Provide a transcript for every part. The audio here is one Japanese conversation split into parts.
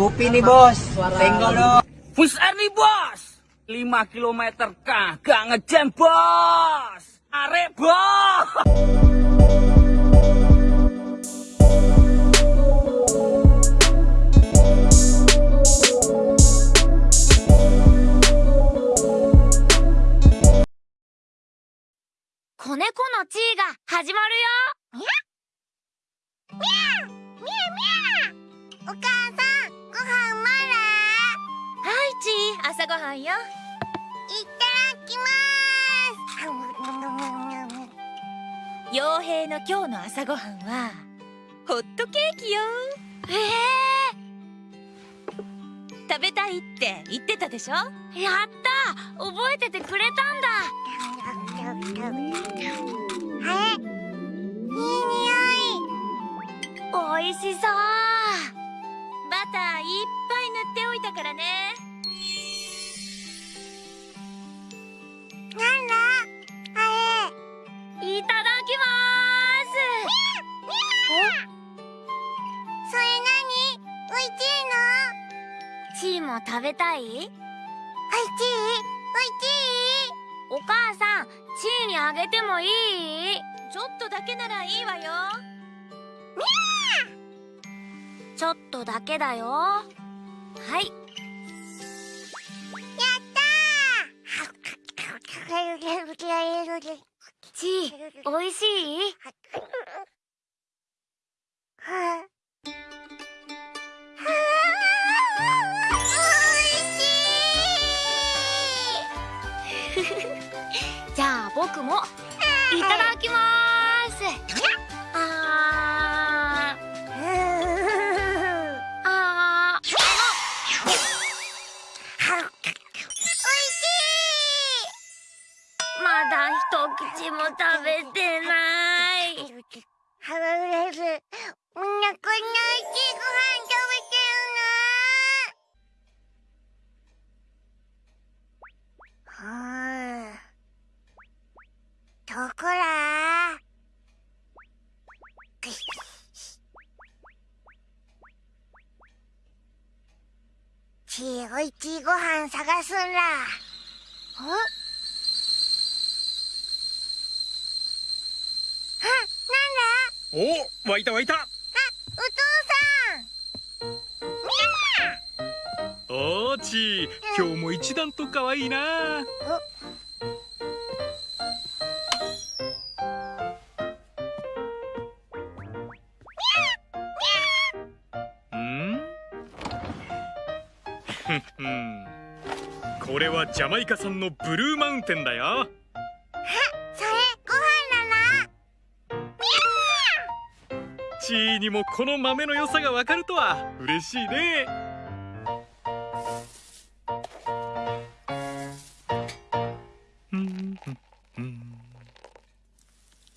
Kopi nih bos, tenggol dong. Bus air nih bos 5 km kagak ngejam bos Arek bos子猫の地位が始まるよみゃみゃみゃみゃお母さんご 飯まだはいちー朝ごはんよ。いただきます。傭兵の今日の朝ごはんはホットケーキよ。ええ食べたいって言ってたでしょ？やった！覚えててくれたんだ。あれいい匂い。おいしそう食べたい？おいしいおい。お母さんチーにあげてもいい？ちょっとだけならいいわよ。ちょっとだけだよ。はい。やったチーおいしい？僕も。いただきます。あー。あー。まだ一口も食べてない。みんなこんな美味しいちいおいちいご飯探すんだんあ、なんだ？お湧いた湧いた。あ、お父おーちー今日も一段と可愛いなはジャマイカ産のブルーマウンテンだよ。さんそれご飯だなチーにもこの豆の良さがわかるとは嬉しいね。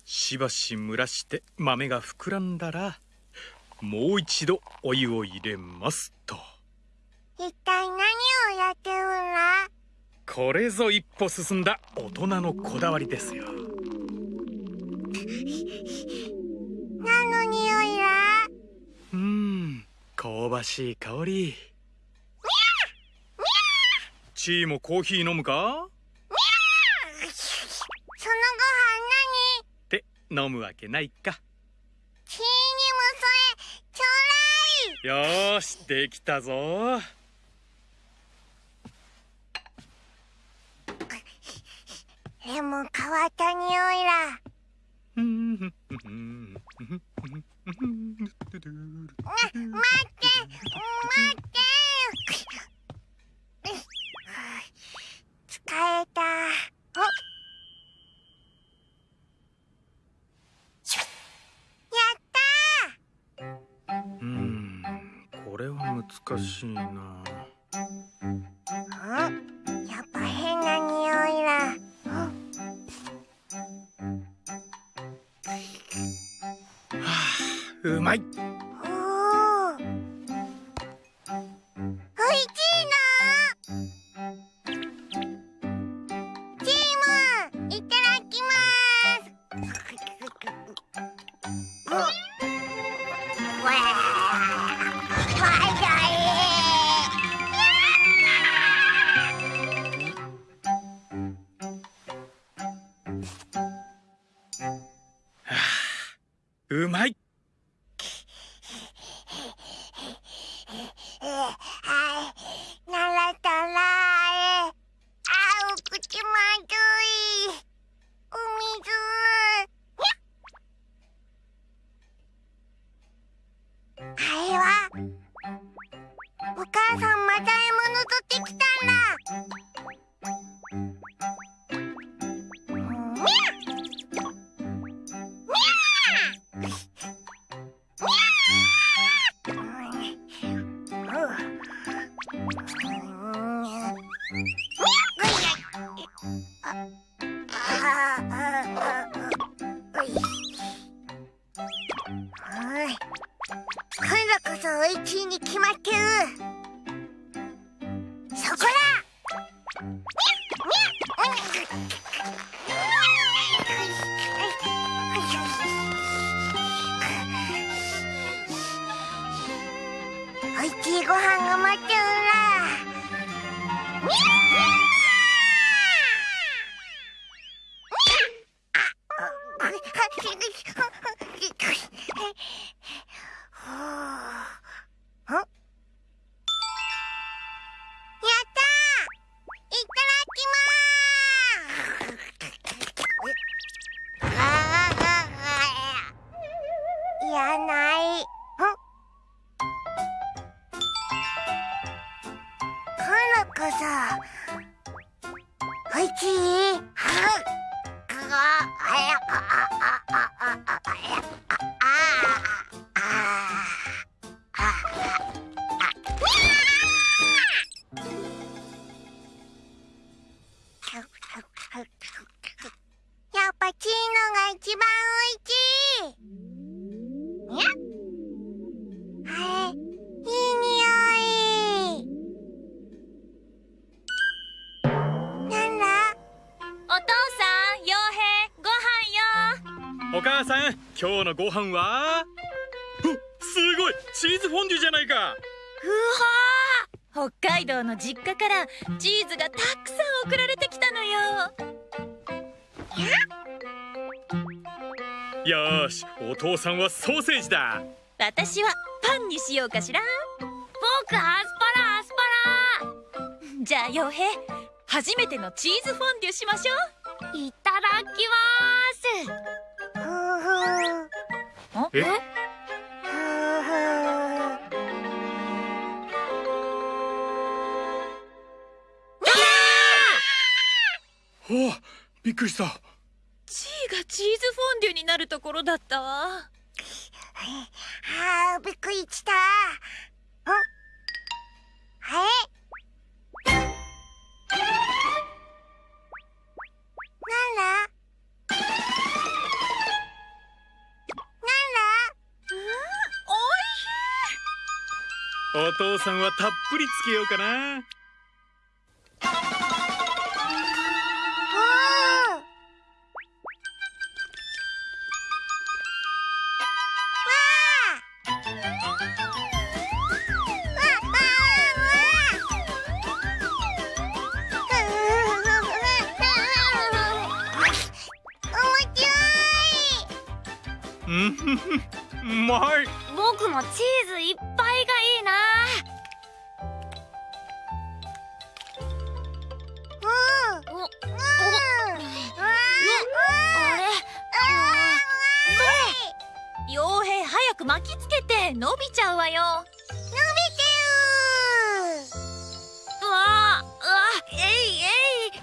しばし蒸らして豆が膨らんだらもう一度お湯を入れますと。一体何をやってるんだこれぞ一歩進んだ大人のこだわりですよ。何の匂いだ？うん香ばしい香り。チーもコーヒー飲むか？そのご飯って飲むわけないか。何チーにもそれちょうだい！よーしできたぞも変わった匂いだ。うんま待って待って。疲れた。おやったうんこれは難しいな。ーまい。おいしいなチームいただきますうまい。飯が待ってるなお母さん今日のご飯は？おすごいチーズフォンデュじゃないかうわ北海道の実家からチーズがたくさん送られてきたのよ。よーしお父さんはソーセージだ私はパンにしようかしら。僕アスパラアスパラ。じゃあ傭兵、初めてのチーズフォンデュしましょう。いただきふうふうます。え？おびっくりしたチーがチーズフォンデュになるところだった？わ。あーびっくりしたんあれ？お父さんはたっぷりつけようかな。おー。うんふふうまい僕もチー。ズいっぱい巻きつけて伸びちゃうわよ。うわ、うわ、えいえい。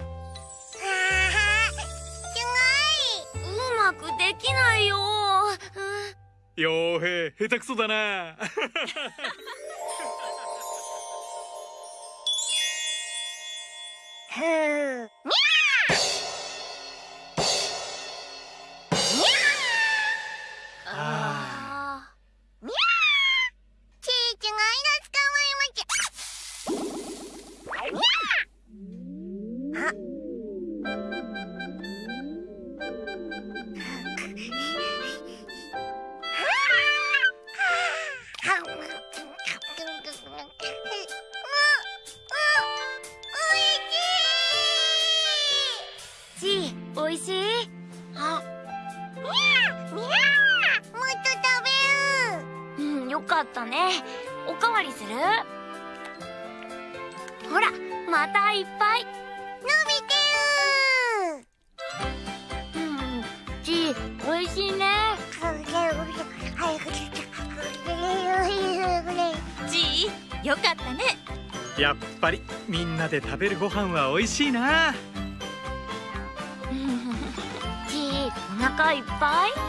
うまくできないよ。傭兵下手くそだなあしい。あ。にゃにゃもっと食べるう。んよかったね。おかわりする？ほらまたいっぱい。伸びてるうんちしいね。よかったね。やっぱりみんなで食べるご飯はおいしいな。腹いっぱい？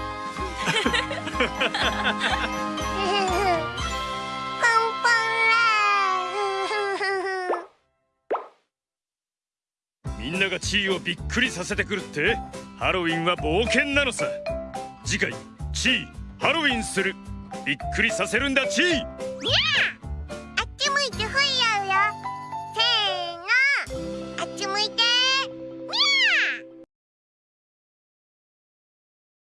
みんなが地位をびっくりさせてくるって？ハロウィンは冒険なのさ。次回地位ハロウィンする。びっくりさせるんだ地位